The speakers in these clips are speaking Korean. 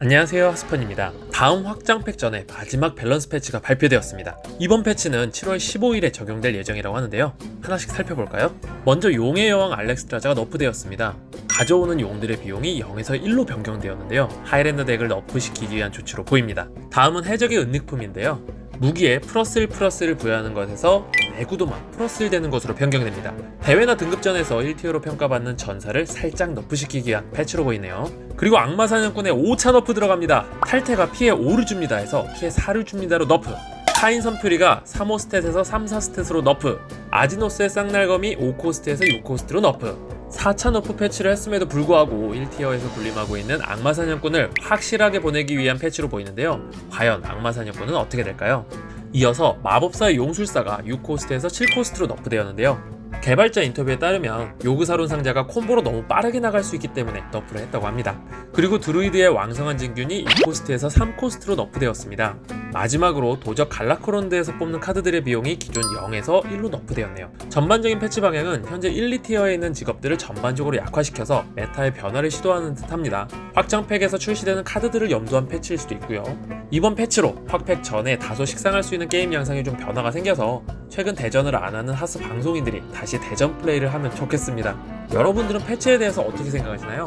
안녕하세요 하스펀입니다. 다음 확장 팩 전에 마지막 밸런스 패치가 발표되었습니다. 이번 패치는 7월 15일에 적용될 예정이라고 하는데요. 하나씩 살펴볼까요? 먼저 용의 여왕 알렉스트라자가 nerf되었습니다. 가져오는 용들의 비용이 0에서 1로 변경되었는데요. Highlander deck을 nerf시키기 위한 조치로 보입니다. 다음은 해적의 은닉품인데요. 무기에 플러스 1 플러스 1을 부여하는 것에서 내구도만 플러스 1 되는 것으로 변경됩니다. 대회나 등급전에서 1tier로 평가받는 전사를 살짝 nerf시키기 위한 패치로 보이네요. 그리고 악마 사냥꾼에 5차 nerf 들어갑니다. 탈태가 피해 5를 줍니다 해서 피해 4를 줍니다로 nerf. 카인 선퓨리가 3, 5 stat에서 3, 4 stat으로 nerf. 아지노스의 쌍날검이 5코스트에서 6코스트로 nerf. 4차 nerf 패치를 했음에도 불구하고 1tier에서 군림하고 있는 악마 사냥꾼을 확실하게 보내기 위한 패치로 보이는데요. 과연 악마 사냥꾼은 어떻게 될까요? 이어서 마법사의 용술사가 6코스트에서 7코스트로 nerf되었는데요. 개발자 인터뷰에 따르면 요그사론 상자가 콤보로 너무 빠르게 나갈 수 있기 때문에 nerf를 했다고 합니다. 그리고 드루이드의 왕성한 진균이 2코스트에서 3코스트로 nerf되었습니다. 마지막으로 도적 갈라크론드에서 뽑는 카드들의 비용이 기존 0에서 1로 nerf되었네요. 전반적인 패치 방향은 현재 1, 2tier에 있는 직업들을 전반적으로 약화시켜서 meta의 변화를 시도하는 듯합니다. 확장팩에서 출시되는 카드들을 염두한 패치일 수도 있고요. 이번 패치로 확팩 전에 다소 식상할 수 있는 게임 양상에 좀 변화가 생겨서 최근 대전을 안 하는 하스 방송인들이 다시 대전 플레이를 하면 좋겠습니다. 여러분들은 패치에 대해서 어떻게 생각하시나요?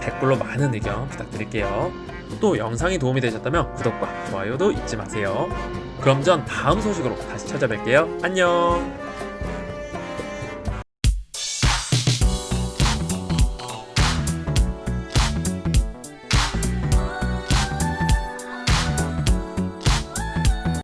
댓글로 많은 의견 부탁드릴게요. 또 영상이 도움이 되셨다면 구독과 좋아요도 잊지 마세요. 그럼 전 다음 소식으로 다시 찾아뵐게요. 안녕!